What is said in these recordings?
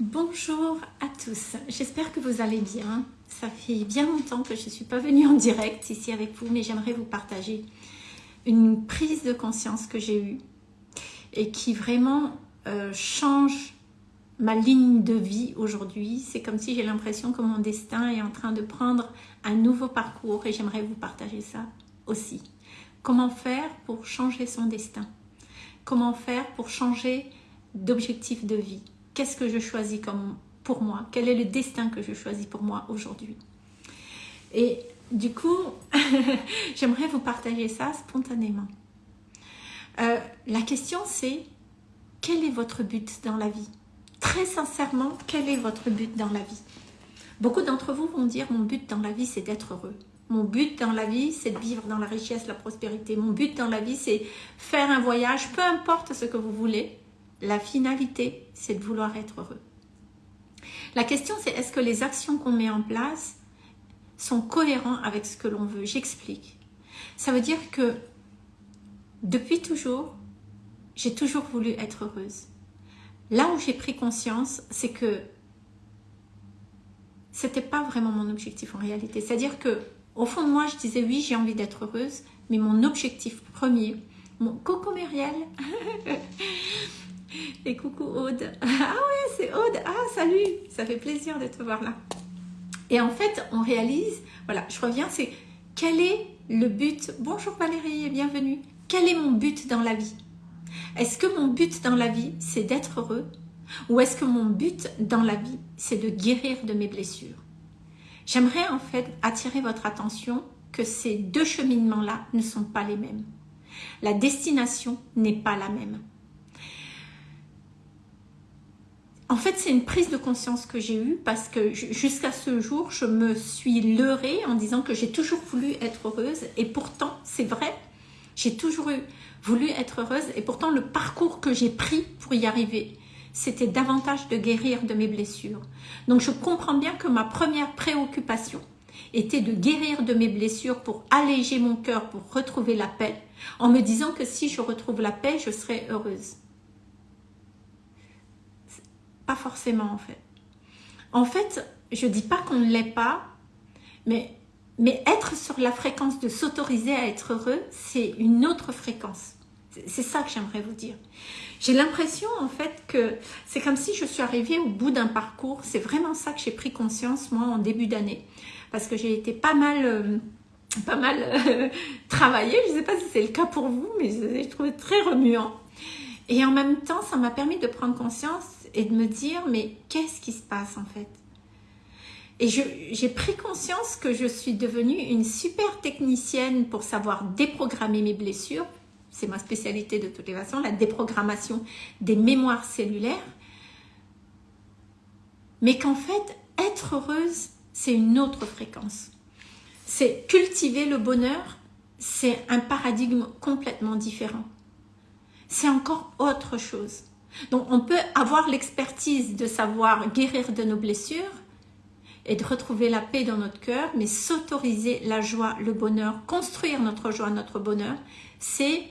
Bonjour à tous, j'espère que vous allez bien. Ça fait bien longtemps que je ne suis pas venue en direct ici avec vous, mais j'aimerais vous partager une prise de conscience que j'ai eue et qui vraiment euh, change ma ligne de vie aujourd'hui. C'est comme si j'ai l'impression que mon destin est en train de prendre un nouveau parcours et j'aimerais vous partager ça aussi. Comment faire pour changer son destin? Comment faire pour changer d'objectif de vie? Qu'est-ce que je choisis comme pour moi? Quel est le destin que je choisis pour moi aujourd'hui? Et du coup, j'aimerais vous partager ça spontanément. Euh, la question c'est, quel est votre but dans la vie? Très sincèrement, quel est votre but dans la vie? Beaucoup d'entre vous vont dire, mon but dans la vie c'est d'être heureux. Mon but dans la vie, c'est de vivre dans la richesse, la prospérité. Mon but dans la vie, c'est faire un voyage, peu importe ce que vous voulez. La finalité, c'est de vouloir être heureux. La question, c'est est-ce que les actions qu'on met en place sont cohérentes avec ce que l'on veut? J'explique. Ça veut dire que depuis toujours, j'ai toujours voulu être heureuse. Là où j'ai pris conscience, c'est que c'était pas vraiment mon objectif en réalité. C'est-à-dire que au fond de moi, je disais oui, j'ai envie d'être heureuse, mais mon objectif premier, mon coco Muriel, et coucou Aude, ah ouais, c'est Aude, ah salut, ça fait plaisir de te voir là. Et en fait, on réalise, voilà, je reviens, c'est quel est le but, bonjour Valérie et bienvenue, quel est mon but dans la vie? Est-ce que mon but dans la vie, c'est d'être heureux? Ou est-ce que mon but dans la vie, c'est de guérir de mes blessures? J'aimerais en fait attirer votre attention que ces deux cheminements-là ne sont pas les mêmes. La destination n'est pas la même. En fait, c'est une prise de conscience que j'ai eue parce que jusqu'à ce jour, je me suis leurrée en disant que j'ai toujours voulu être heureuse et pourtant, c'est vrai, j'ai toujours voulu être heureuse et pourtant le parcours que j'ai pris pour y arriver, c'était davantage de guérir de mes blessures. Donc je comprends bien que ma première préoccupation était de guérir de mes blessures pour alléger mon cœur, pour retrouver la paix, en me disant que si je retrouve la paix, je serai heureuse. Forcément en fait. En fait, je dis pas qu'on ne l'est pas, mais, mais être sur la fréquence de s'autoriser à être heureux, c'est une autre fréquence. C'est ça que j'aimerais vous dire. J'ai l'impression en fait que c'est comme si je suis arrivée au bout d'un parcours. C'est vraiment ça que j'ai pris conscience moi en début d'année. Parce que j'ai été pas mal... Euh, pas mal euh, travaillée. Je ne sais pas si c'est le cas pour vous, mais je trouvé très remuant. Et en même temps, ça m'a permis de prendre conscience et de me dire, mais qu'est-ce qui se passe en fait? Et j'ai pris conscience que je suis devenue une super technicienne pour savoir déprogrammer mes blessures, c'est ma spécialité de toutes les façons, la déprogrammation des mémoires cellulaires, mais qu'en fait, être heureuse, c'est une autre fréquence. C'est cultiver le bonheur, c'est un paradigme complètement différent. C'est encore autre chose. Donc, on peut avoir l'expertise de savoir guérir de nos blessures et de retrouver la paix dans notre cœur, mais s'autoriser la joie, le bonheur, construire notre joie, notre bonheur, c'est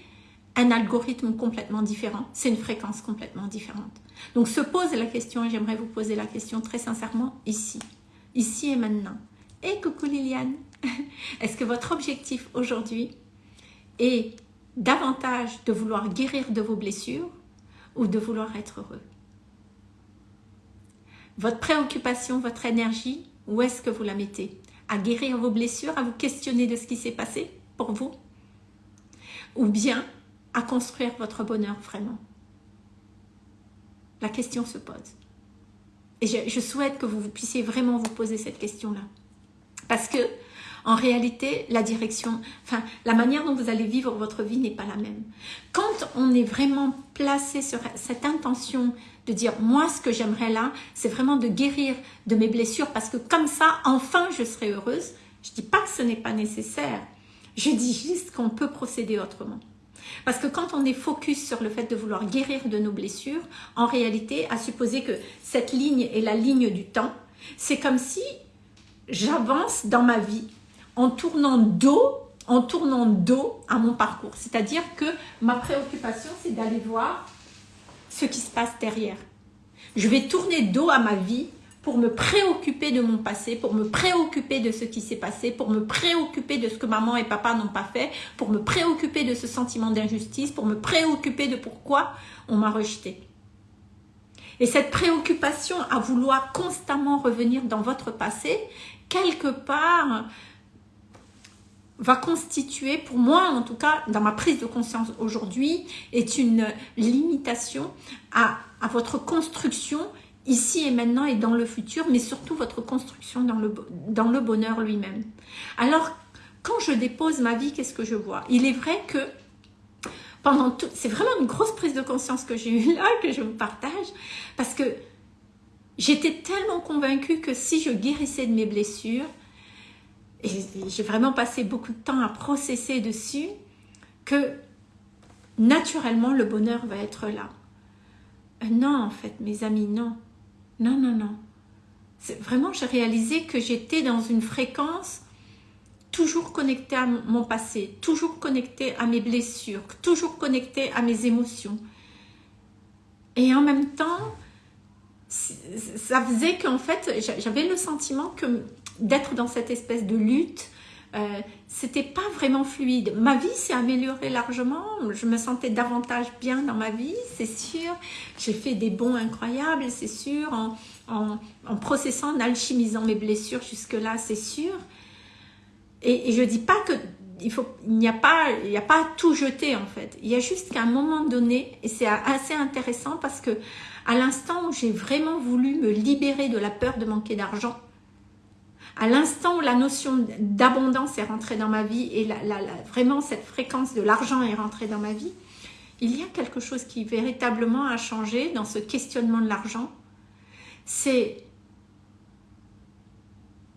un algorithme complètement différent, c'est une fréquence complètement différente. Donc se pose la question, et j'aimerais vous poser la question très sincèrement ici, ici et maintenant. Et coucou Liliane, est-ce que votre objectif aujourd'hui est davantage de vouloir guérir de vos blessures ou de vouloir être heureux Votre préoccupation, votre énergie, où est-ce que vous la mettez? À guérir vos blessures, à vous questionner de ce qui s'est passé pour vous? Ou bien à construire votre bonheur vraiment? La question se pose. Et je, souhaite que vous, puissiez vraiment vous poser cette question-là. Parce que, en réalité, la direction, enfin, la manière dont vous allez vivre votre vie n'est pas la même. Quand on est vraiment placé sur cette intention de dire, moi, ce que j'aimerais là, c'est vraiment de guérir de mes blessures parce que comme ça, enfin, je serai heureuse. Je dis pas que ce n'est pas nécessaire. Je dis juste qu'on peut procéder autrement. Parce que quand on est focus sur le fait de vouloir guérir de nos blessures, en réalité, à supposer que cette ligne est la ligne du temps, c'est comme si j'avance dans ma vie en tournant dos, en tournant dos à mon parcours. C'est-à-dire que ma préoccupation, c'est d'aller voir ce qui se passe derrière. Je vais tourner dos à ma vie pour me préoccuper de mon passé, pour me préoccuper de ce qui s'est passé, pour me préoccuper de ce que maman et papa n'ont pas fait, pour me préoccuper de ce sentiment d'injustice, pour me préoccuper de pourquoi on m'a rejeté. Et cette préoccupation à vouloir constamment revenir dans votre passé, quelque part, va constituer, pour moi en tout cas, dans ma prise de conscience aujourd'hui, est une limitation à, à votre construction ici et maintenant et dans le futur, mais surtout votre construction dans le, dans le bonheur lui-même. Alors, quand je dépose ma vie, qu'est-ce que je vois? Il est vrai que pendant tout... C'est vraiment une grosse prise de conscience que j'ai eue là, que je vous partage, parce que j'étais tellement convaincue que si je guérissais de mes blessures, j'ai vraiment passé beaucoup de temps à processer dessus, que naturellement le bonheur va être là. Euh, non, en fait, mes amis, non. Non, non, non. Vraiment, j'ai réalisé que j'étais dans une fréquence toujours connectée à mon passé, toujours connectée à mes blessures, toujours connectée à mes émotions. Et en même temps, ça faisait qu'en fait, j'avais le sentiment que d'être dans cette espèce de lutte, euh, c'était pas vraiment fluide. Ma vie s'est améliorée largement, je me sentais davantage bien dans ma vie, c'est sûr. J'ai fait des bons incroyables, c'est sûr, en, en, processant, en alchimisant mes blessures jusque-là, c'est sûr. Et, et, je dis pas que il faut, il n'y a pas, il n'y a pas tout jeter en fait. Il y a juste qu'à un moment donné, et c'est assez intéressant parce que à l'instant où j'ai vraiment voulu me libérer de la peur de manquer d'argent, à l'instant où la notion d'abondance est rentrée dans ma vie et vraiment cette fréquence de l'argent est rentrée dans ma vie, il y a quelque chose qui véritablement a changé dans ce questionnement de l'argent. C'est,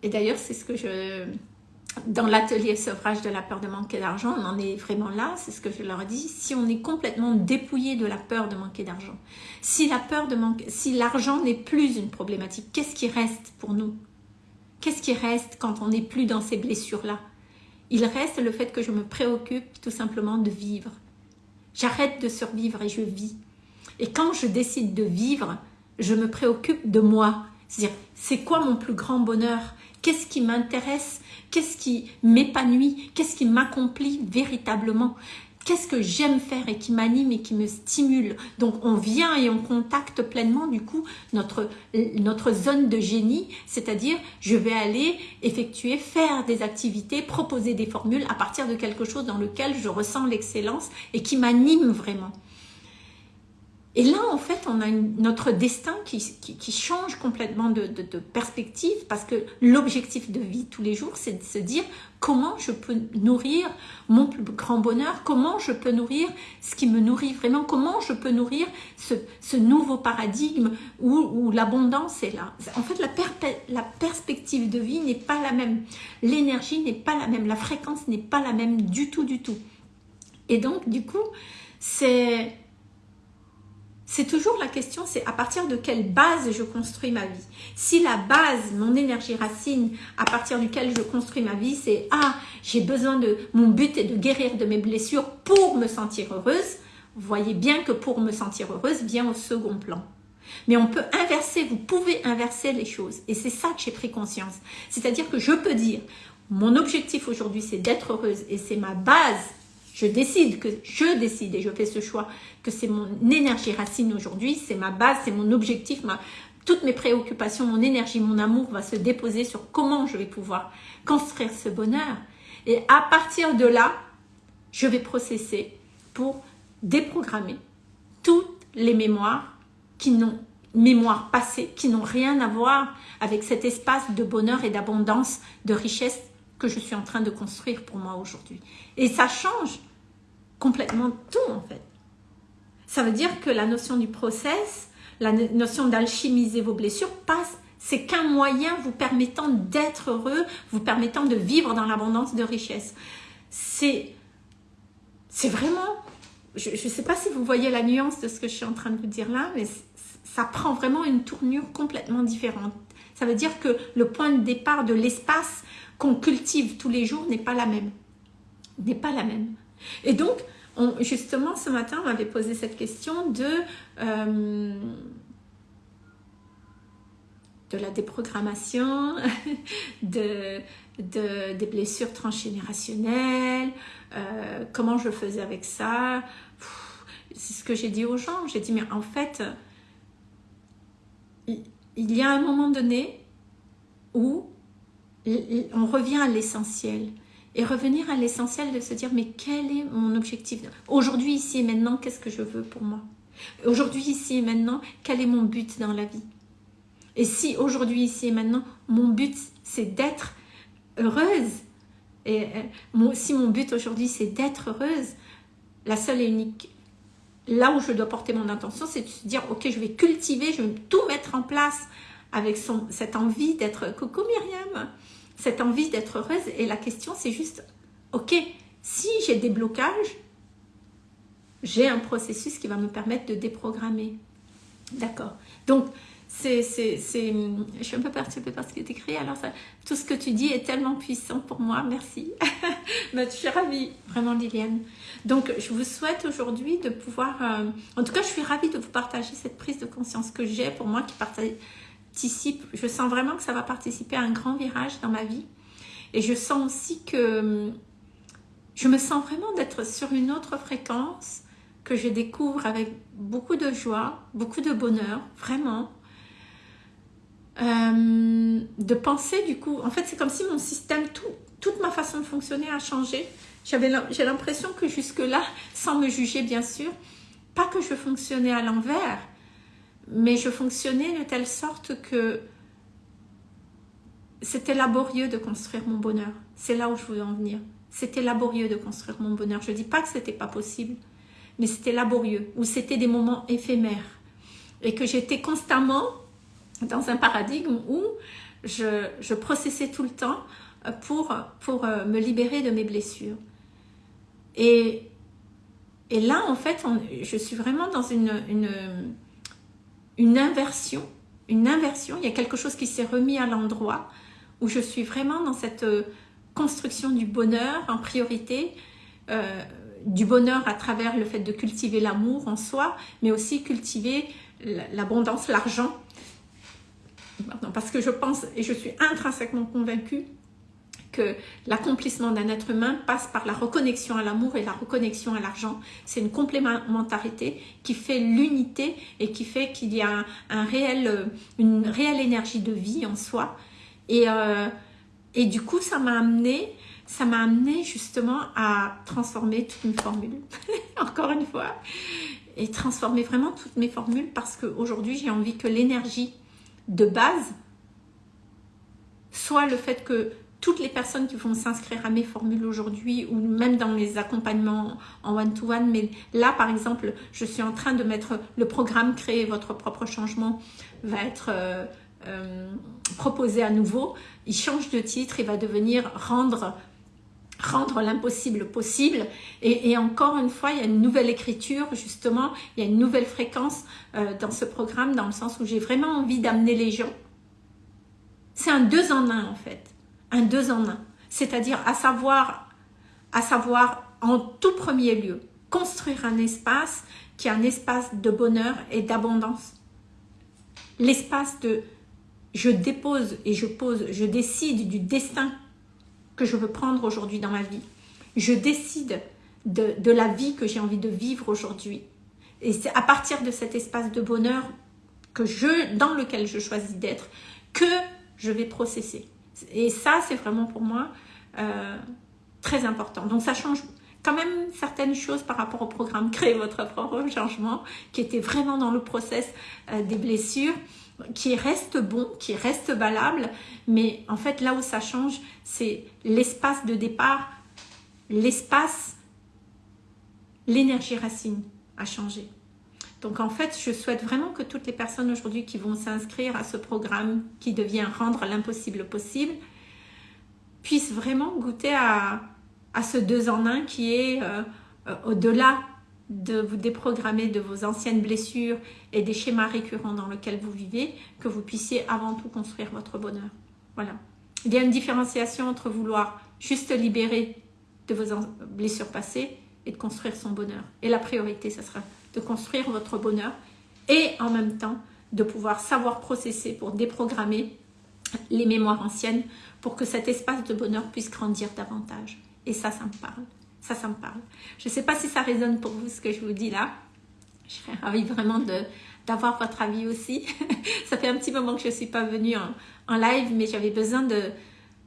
et d'ailleurs c'est ce que je, dans l'atelier sevrage de la peur de manquer d'argent, on en est vraiment là, c'est ce que je leur dis, si on est complètement dépouillé de la peur de manquer d'argent, si la peur de manquer, si l'argent n'est plus une problématique, qu'est-ce qui reste pour nous? Qu'est-ce qui reste quand on n'est plus dans ces blessures-là? Il reste le fait que je me préoccupe tout simplement de vivre. J'arrête de survivre et je vis. Et quand je décide de vivre, je me préoccupe de moi. C'est-à-dire, c'est quoi mon plus grand bonheur? Qu'est-ce qui m'intéresse? Qu'est-ce qui m'épanouit? Qu'est-ce qui m'accomplit véritablement? Qu'est-ce que j'aime faire et qui m'anime et qui me stimule? Donc on vient et on contacte pleinement du coup notre, notre zone de génie, c'est-à-dire je vais aller effectuer, faire des activités, proposer des formules à partir de quelque chose dans lequel je ressens l'excellence et qui m'anime vraiment. Et là, en fait, on a notre destin qui, qui, change complètement de, perspective parce que l'objectif de vie tous les jours, c'est de se dire comment je peux nourrir mon plus grand bonheur, comment je peux nourrir ce qui me nourrit vraiment, comment je peux nourrir ce, ce nouveau paradigme où, où l'abondance est là. En fait, la, la perspective de vie n'est pas la même, l'énergie n'est pas la même, la fréquence n'est pas la même du tout, du tout. Et donc, du coup, c'est c'est toujours la question, c'est à partir de quelle base je construis ma vie. Si la base, mon énergie racine, à partir duquel je construis ma vie, c'est « Ah, j'ai besoin de... Mon but est de guérir de mes blessures pour me sentir heureuse », voyez bien que pour me sentir heureuse vient au second plan. Mais on peut inverser, vous pouvez inverser les choses. Et c'est ça que j'ai pris conscience. C'est-à-dire que je peux dire, mon objectif aujourd'hui, c'est d'être heureuse et c'est ma base je décide, que je décide et je fais ce choix, que c'est mon énergie racine aujourd'hui, c'est ma base, c'est mon objectif, toutes mes préoccupations, mon énergie, mon amour va se déposer sur comment je vais pouvoir construire ce bonheur. Et à partir de là, je vais processer pour déprogrammer toutes les mémoires qui n'ont mémoires passées, qui n'ont rien à voir avec cet espace de bonheur et d'abondance, de richesse que je suis en train de construire pour moi aujourd'hui. Et ça change complètement tout en fait. Ça veut dire que la notion du process, la notion d'alchimiser vos blessures passe, c'est qu'un moyen vous permettant d'être heureux, vous permettant de vivre dans l'abondance de richesse. C'est c'est vraiment, je ne sais pas si vous voyez la nuance de ce que je suis en train de vous dire là, mais ça prend vraiment une tournure complètement différente. Ça veut dire que le point de départ de l'espace qu'on cultive tous les jours n'est pas la même. N'est pas la même. Et donc, justement, ce matin, on m'avait posé cette question de... Euh, de la déprogrammation, de, des blessures transgénérationnelles, euh, comment je faisais avec ça. C'est ce que j'ai dit aux gens. J'ai dit, mais en fait, il y a un moment donné où on revient à l'essentiel. Et revenir à l'essentiel de se dire, mais quel est mon objectif Aujourd'hui, ici et maintenant, qu'est-ce que je veux pour moi? Aujourd'hui, ici et maintenant, quel est mon but dans la vie? Et si aujourd'hui, ici et maintenant, mon but, c'est d'être heureuse, et euh, si mon but aujourd'hui, c'est d'être heureuse, la seule et unique, là où je dois porter mon intention, c'est de se dire, ok, je vais cultiver, je vais tout mettre en place avec cette envie d'être, coucou Myriam, cette envie d'être heureuse. Et la question, c'est juste, ok, si j'ai des blocages, j'ai un processus qui va me permettre de déprogrammer. D'accord c'est, je suis un peu perturbée par ce qui est écrit. Alors, tout ce que tu dis est tellement puissant pour moi. Merci. je suis ravie, vraiment, Liliane. Donc, je vous souhaite aujourd'hui de pouvoir... Euh, en tout cas, je suis ravie de vous partager cette prise de conscience que j'ai pour moi qui participe. Je sens vraiment que ça va participer à un grand virage dans ma vie. Et je sens aussi que... Je me sens vraiment d'être sur une autre fréquence que je découvre avec beaucoup de joie, beaucoup de bonheur, vraiment. Euh, de penser du coup, en fait c'est comme si mon système, tout, toute ma façon de fonctionner a changé. J'ai l'impression que jusque-là, sans me juger bien sûr, pas que je fonctionnais à l'envers, mais je fonctionnais de telle sorte que c'était laborieux de construire mon bonheur. C'est là où je voulais en venir. C'était laborieux de construire mon bonheur. Je ne dis pas que c'était pas possible, mais c'était laborieux, ou c'était des moments éphémères. Et que j'étais constamment dans un paradigme où je, processais tout le temps pour, euh, me libérer de mes blessures. Et, là, en fait, je suis vraiment dans une inversion. Une inversion, il y a quelque chose qui s'est remis à l'endroit où je suis vraiment dans cette euh, construction du bonheur en priorité, euh, du bonheur à travers le fait de cultiver l'amour en soi, mais aussi cultiver l'abondance, l'argent. Parce que je pense et je suis intrinsèquement convaincue que l'accomplissement d'un être humain passe par la reconnexion à l'amour et la reconnexion à l'argent. C'est une complémentarité qui fait l'unité et qui fait qu'il y a un, réel, une réelle énergie de vie en soi. Et, euh, et du coup, ça m'a amené ça m'a amené justement à transformer toute une formule, encore une fois, et transformer vraiment toutes mes formules parce qu'aujourd'hui, j'ai envie que l'énergie de base soit le fait que toutes les personnes qui vont s'inscrire à mes formules aujourd'hui ou même dans mes accompagnements en one-to-one, mais là par exemple, je suis en train de mettre le programme Créer votre propre changement va être euh, euh, proposé à nouveau. Il change de titre, il va devenir Rendre rendre l'impossible possible. Et, encore une fois, il y a une nouvelle écriture, justement, il y a une nouvelle fréquence euh, dans ce programme, dans le sens où j'ai vraiment envie d'amener les gens. C'est un deux en un, en fait. Un deux en un. C'est-à-dire, à savoir, à savoir, en tout premier lieu, construire un espace qui est un espace de bonheur et d'abondance. L'espace de je dépose et je pose, je décide du destin que je veux prendre aujourd'hui dans ma vie. Je décide de, la vie que j'ai envie de vivre aujourd'hui. Et c'est à partir de cet espace de bonheur que je, dans lequel je choisis d'être que je vais processer. Et ça, c'est vraiment pour moi euh, très important. Donc ça change quand même certaines choses par rapport au programme Créer votre propre changement, qui était vraiment dans le process euh, des blessures qui reste bon, qui reste valable, mais en fait là où ça change, c'est l'espace de départ, l'espace, l'énergie racine a changé. Donc en fait, je souhaite vraiment que toutes les personnes aujourd'hui qui vont s'inscrire à ce programme qui devient rendre l'impossible possible, puissent vraiment goûter à, ce deux en un qui est euh, euh, au-delà de vous déprogrammer de vos anciennes blessures et des schémas récurrents dans lesquels vous vivez, que vous puissiez avant tout construire votre bonheur. Voilà. Il y a une différenciation entre vouloir juste libérer de vos blessures passées et de construire son bonheur. Et la priorité, ce sera de construire votre bonheur et en même temps de pouvoir savoir processer pour déprogrammer les mémoires anciennes pour que cet espace de bonheur puisse grandir davantage. Et ça, ça me parle. Ça, ça me parle. Je ne sais pas si ça résonne pour vous ce que je vous dis là. Je serais ravie vraiment d'avoir votre avis aussi. ça fait un petit moment que je ne suis pas venue en, en live, mais j'avais besoin de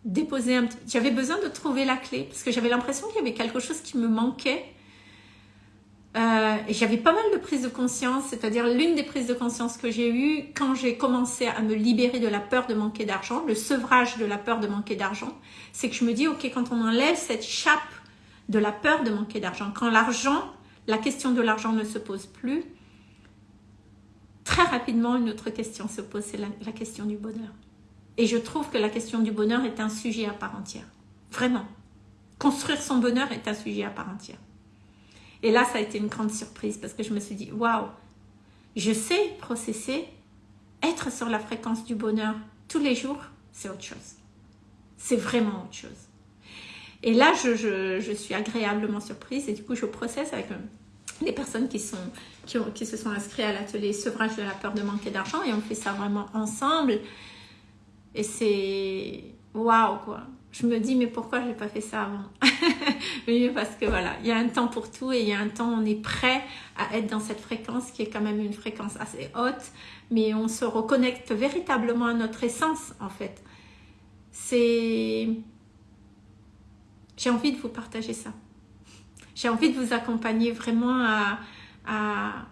déposer J'avais besoin de trouver la clé parce que j'avais l'impression qu'il y avait quelque chose qui me manquait euh, j'avais pas mal de prises de conscience, c'est-à-dire l'une des prises de conscience que j'ai eues quand j'ai commencé à me libérer de la peur de manquer d'argent, le sevrage de la peur de manquer d'argent, c'est que je me dis, ok, quand on enlève cette chape de la peur de manquer d'argent, quand l'argent, la question de l'argent ne se pose plus, très rapidement, une autre question se pose, c'est la question du bonheur. Et je trouve que la question du bonheur est un sujet à part entière. Vraiment. Construire son bonheur est un sujet à part entière. Et là, ça a été une grande surprise parce que je me suis dit, waouh, je sais processer, être sur la fréquence du bonheur tous les jours, c'est autre chose. C'est vraiment autre chose. Et là, je, suis agréablement surprise. Et du coup, je processe avec euh, les personnes qui, sont, qui, qui se sont inscrites à l'atelier sevrage de la peur de manquer d'argent. Et on fait ça vraiment ensemble. Et c'est waouh quoi. Je me dis mais pourquoi je n'ai pas fait ça avant? Parce que voilà, il y a un temps pour tout et il y a un temps on est prêt à être dans cette fréquence qui est quand même une fréquence assez haute, mais on se reconnecte véritablement à notre essence en fait. C'est... J'ai envie de vous partager ça. J'ai envie de vous accompagner vraiment à, à,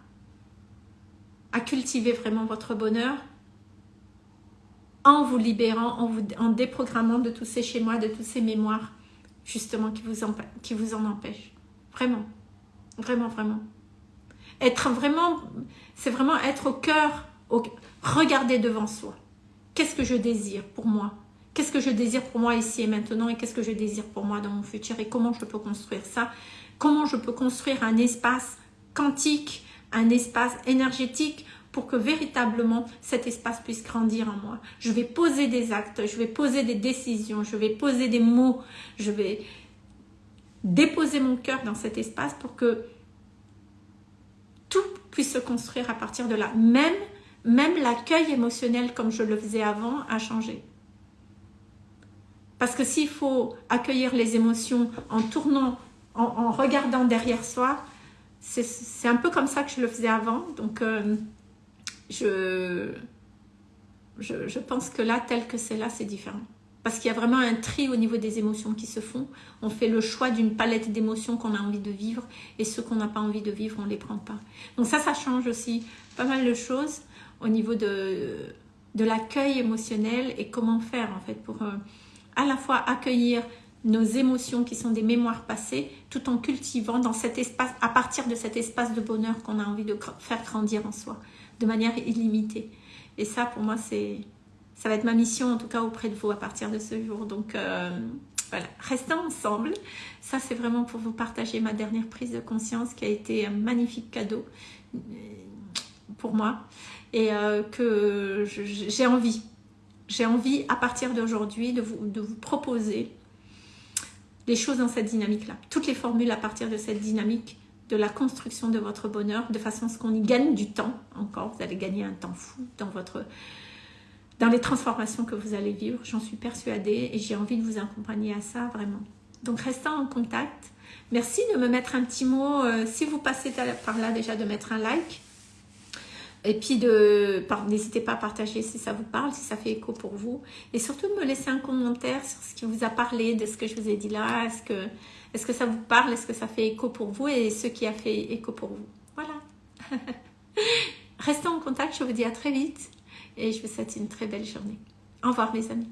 cultiver vraiment votre bonheur, en vous libérant, en, vous, en déprogrammant de tous ces schémas, de toutes ces mémoires, justement, qui vous en, qui vous en empêchent. Vraiment, vraiment, vraiment. Être vraiment, c'est vraiment être au cœur, au, regarder devant soi. Qu'est-ce que je désire pour moi? Qu'est-ce que je désire pour moi ici et maintenant et qu'est-ce que je désire pour moi dans mon futur et comment je peux construire ça? Comment je peux construire un espace quantique, un espace énergétique pour que véritablement cet espace puisse grandir en moi? Je vais poser des actes, je vais poser des décisions, je vais poser des mots, je vais déposer mon cœur dans cet espace pour que tout puisse se construire à partir de là. Même, même l'accueil émotionnel comme je le faisais avant a changé. Parce que s'il faut accueillir les émotions en tournant, en, regardant derrière soi, c'est un peu comme ça que je le faisais avant. Donc, euh, je, je, pense que là, tel que c'est là, c'est différent. Parce qu'il y a vraiment un tri au niveau des émotions qui se font. On fait le choix d'une palette d'émotions qu'on a envie de vivre et ceux qu'on n'a pas envie de vivre, on ne les prend pas. Donc ça, ça change aussi pas mal de choses au niveau de, de l'accueil émotionnel et comment faire en fait pour euh, à la fois accueillir nos émotions qui sont des mémoires passées tout en cultivant dans cet espace, à partir de cet espace de bonheur qu'on a envie de faire grandir en soi de manière illimitée. Et ça, pour moi, c'est ça va être ma mission, en tout cas auprès de vous à partir de ce jour. Donc, euh, voilà, restons ensemble. Ça, c'est vraiment pour vous partager ma dernière prise de conscience qui a été un magnifique cadeau euh, pour moi. Et euh, que j'ai envie, j'ai envie à partir d'aujourd'hui de vous, proposer des choses dans cette dynamique-là. Toutes les formules à partir de cette dynamique de la construction de votre bonheur, de façon à ce qu'on y gagne du temps encore. Vous allez gagner un temps fou dans, votre, dans les transformations que vous allez vivre. J'en suis persuadée et j'ai envie de vous accompagner à ça vraiment. Donc restons en contact. Merci de me mettre un petit mot, euh, si vous passez par là déjà, de mettre un like. Et puis, n'hésitez pas à partager si ça vous parle, si ça fait écho pour vous. Et surtout, me laisser un commentaire sur ce qui vous a parlé, de ce que je vous ai dit là. Est-ce que est-ce que ça vous parle? Est-ce que ça fait écho pour vous? Et ce qui a fait écho pour vous Voilà. Restons en contact, je vous dis à très vite. Et je vous souhaite une très belle journée. Au revoir mes amis.